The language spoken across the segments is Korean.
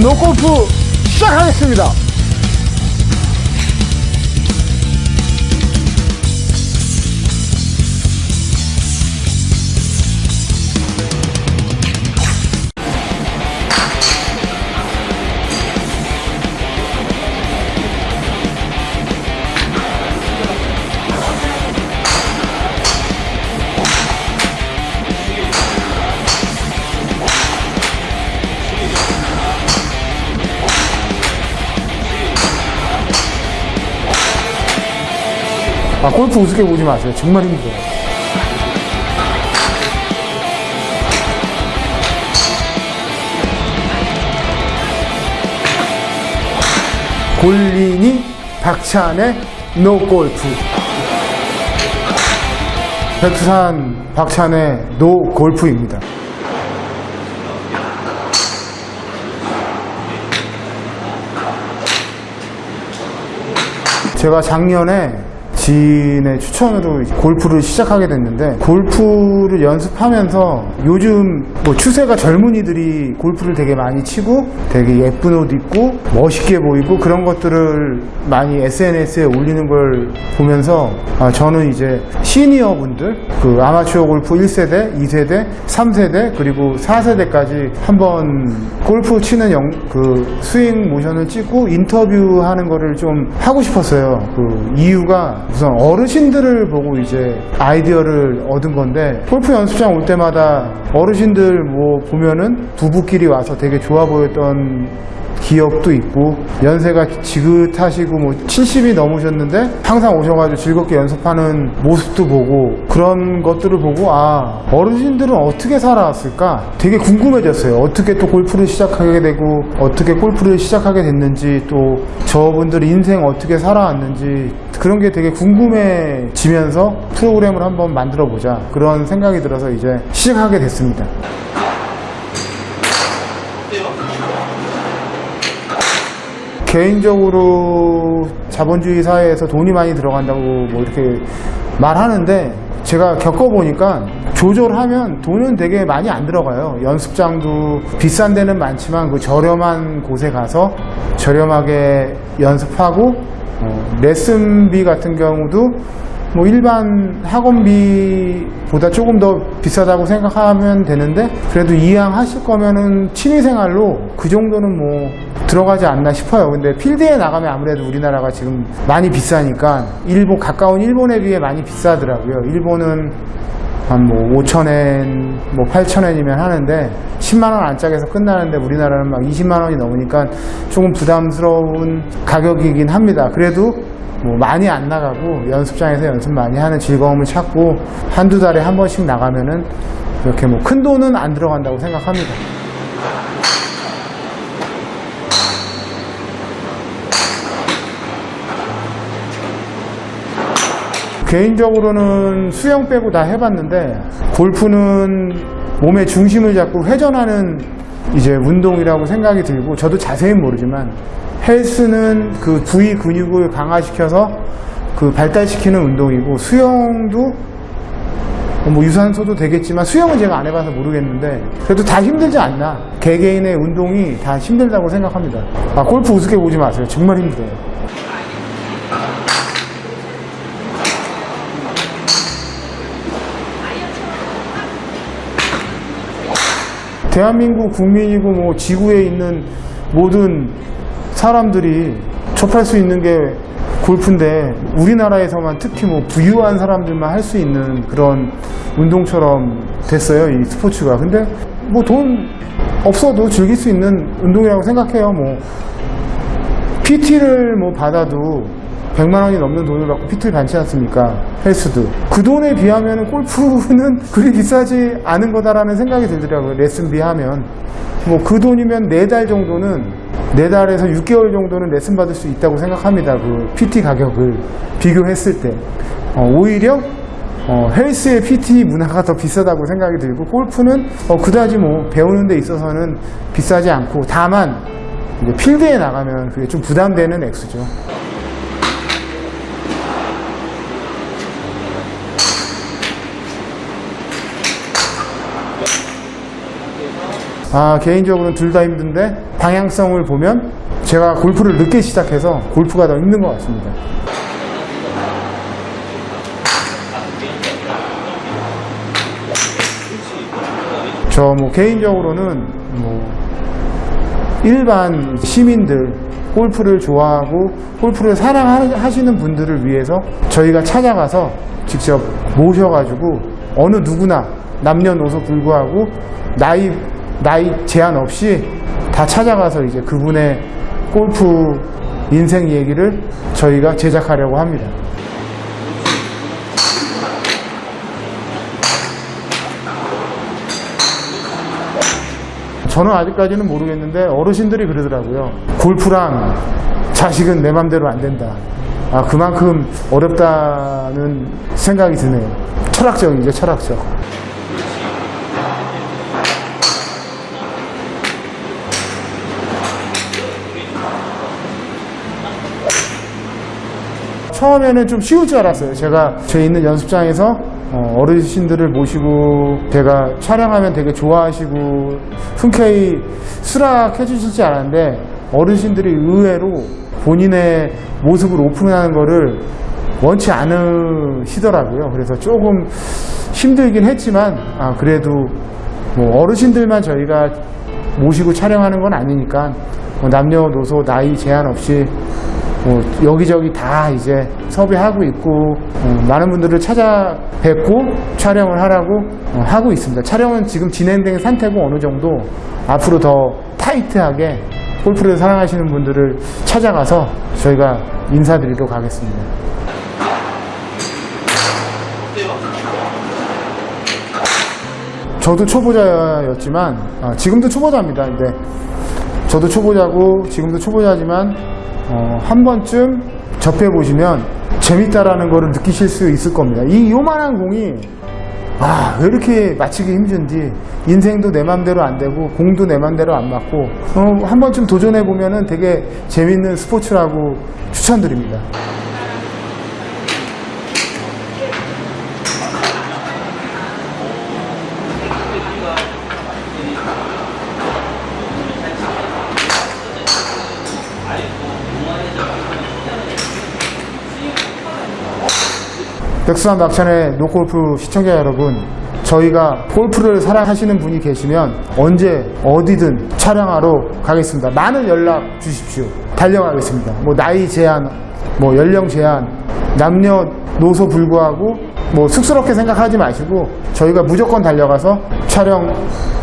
노골프 시작하겠습니다. 아, 골프 우습게 보지 마세요. 정말 힘들어요. 골린이 박찬의 노골프. 백두산 박찬의 노골프입니다. 제가 작년에 지인의 추천으로 골프를 시작하게 됐는데 골프를 연습하면서 요즘 뭐 추세가 젊은이들이 골프를 되게 많이 치고 되게 예쁜 옷 입고 멋있게 보이고 그런 것들을 많이 SNS에 올리는 걸 보면서 아, 저는 이제 시니어 분들 그 아마추어 골프 1세대, 2세대, 3세대 그리고 4세대까지 한번 골프 치는 영, 그 스윙 모션을 찍고 인터뷰하는 거를 좀 하고 싶었어요. 그 이유가 우선 어르신들을 보고 이제 아이디어를 얻은 건데 골프 연습장 올 때마다 어르신들 뭐 보면은 부부끼리 와서 되게 좋아 보였던 기억도 있고 연세가 지긋하시고 뭐 70이 넘으셨는데 항상 오셔가지고 즐겁게 연습하는 모습도 보고 그런 것들을 보고 아 어르신들은 어떻게 살아왔을까? 되게 궁금해졌어요. 어떻게 또 골프를 시작하게 되고 어떻게 골프를 시작하게 됐는지 또 저분들 인생 어떻게 살아왔는지 그런 게 되게 궁금해지면서 프로그램을 한번 만들어 보자. 그런 생각이 들어서 이제 시작하게 됐습니다 개인적으로 자본주의 사회에서 돈이 많이 들어간다고 뭐 이렇게 말하는데 제가 겪어보니까 조절하면 돈은 되게 많이 안 들어가요. 연습장도 비싼 데는 많지만 그 저렴한 곳에 가서 저렴하게 연습하고 어, 레슨비 같은 경우도 뭐 일반 학원비보다 조금 더 비싸다고 생각하면 되는데 그래도 이왕 하실 거면은 취미생활로 그 정도는 뭐 들어가지 않나 싶어요. 근데 필드에 나가면 아무래도 우리나라가 지금 많이 비싸니까 일본 가까운 일본에 비해 많이 비싸더라고요. 일본은 한뭐 5천엔, 뭐 8천엔이면 하는데 10만 원 안짝에서 끝나는데 우리나라는 막 20만 원이 넘으니까 조금 부담스러운 가격이긴 합니다. 그래도 뭐 많이 안 나가고 연습장에서 연습 많이 하는 즐거움을 찾고 한두 달에 한 번씩 나가면은 이렇게 뭐 큰 돈은 안 들어간다고 생각합니다. 개인적으로는 수영 빼고 다 해봤는데 골프는 몸의 중심을 잡고 회전하는 이제 운동이라고 생각이 들고 저도 자세히는 모르지만 헬스는 그 부위 근육을 강화시켜서 그 발달시키는 운동이고 수영도 뭐 유산소도 되겠지만 수영은 제가 안 해봐서 모르겠는데 그래도 다 힘들지 않나. 개개인의 운동이 다 힘들다고 생각합니다. 아 골프 우습게 보지 마세요. 정말 힘들어요. 대한민국 국민이고 뭐 지구에 있는 모든 사람들이 접할 수 있는 게 골프인데 우리나라에서만 특히 뭐 부유한 사람들만 할 수 있는 그런 운동처럼 됐어요 이 스포츠가 근데 뭐 돈 없어도 즐길 수 있는 운동이라고 생각해요 뭐 PT를 뭐 받아도 100만 원이 넘는 돈을 받고 PT를 받지 않습니까? 헬스도. 그 돈에 비하면 골프는 그리 비싸지 않은 거다라는 생각이 들더라고요. 레슨비 하면. 뭐 그 돈이면 4달 정도는 4달에서 6개월 정도는 레슨 받을 수 있다고 생각합니다. 그 PT 가격을 비교했을 때. 어, 오히려 어, 헬스의 PT 문화가 더 비싸다고 생각이 들고 골프는 어, 그다지 뭐 배우는 데 있어서는 비싸지 않고 다만 필드에 나가면 그게 좀 부담되는 액수죠. 아, 개인적으로는 둘 다 힘든데 방향성을 보면 제가 골프를 늦게 시작해서 골프가 더 힘든 것 같습니다. 저 뭐 개인적으로는 뭐 일반 시민들 골프를 좋아하고 골프를 사랑하시는 분들을 위해서 저희가 찾아가서 직접 모셔가지고 어느 누구나 남녀노소 불구하고 나이 나이 제한 없이 다 찾아가서 이제 그분의 골프 인생 얘기를 저희가 제작하려고 합니다. 저는 아직까지는 모르겠는데 어르신들이 그러더라고요. 골프랑 자식은 내 맘대로 안 된다. 아, 그만큼 어렵다는 생각이 드네요. 철학적이죠, 철학적. 처음에는 좀 쉬울 줄 알았어요. 제가 제 있는 연습장에서 어, 어르신들을 모시고 제가 촬영하면 되게 좋아하시고 흔쾌히 수락해 주실 줄 알았는데 어르신들이 의외로 본인의 모습을 오픈하는 거를 원치 않으시더라고요. 그래서 조금 힘들긴 했지만 아, 그래도 뭐 어르신들만 저희가 모시고 촬영하는 건 아니니까 뭐 남녀노소 나이 제한 없이 뭐 여기저기 다 이제 섭외하고 있고 어, 많은 분들을 찾아뵙고 촬영을 하라고 어, 하고 있습니다. 촬영은 지금 진행된 상태고 어느 정도 앞으로 더 타이트하게 골프를 사랑하시는 분들을 찾아가서 저희가 인사드리도록 하겠습니다. 저도 초보자였지만 아, 지금도 초보자입니다. 근데 저도 초보자고 지금도 초보자지만 어, 한 번쯤 접해 보시면 재밌다라는 거를 느끼실 수 있을 겁니다. 이 요만한 공이 아, 왜 이렇게 맞히기 힘든지 인생도 내 맘대로 안 되고 공도 내 맘대로 안 맞고 어, 한 번쯤 도전해 보면은 되게 재밌는 스포츠라고 추천드립니다. 백수한 박찬의 노골프 시청자 여러분 저희가 골프를 사랑하시는 분이 계시면 언제 어디든 촬영하러 가겠습니다. 많은 연락 주십시오. 달려가겠습니다. 뭐 나이 제한 뭐 연령 제한 남녀노소 불구하고 뭐 쑥스럽게 생각하지 마시고 저희가 무조건 달려가서 촬영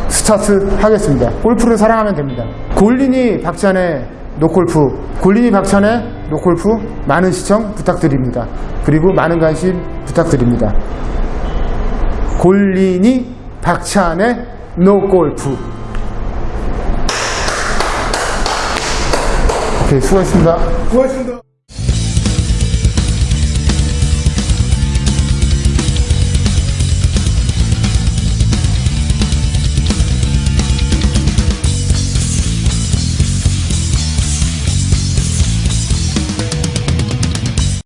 스타트 하겠습니다. 골프를 사랑하면 됩니다. 골린이 박찬의 노골프 골린이 박찬의 노골프 많은 시청 부탁드립니다. 그리고 많은 관심 부탁드립니다. 골린이 박찬의 노골프. 오케이 수고했습니다. 고맙습니다.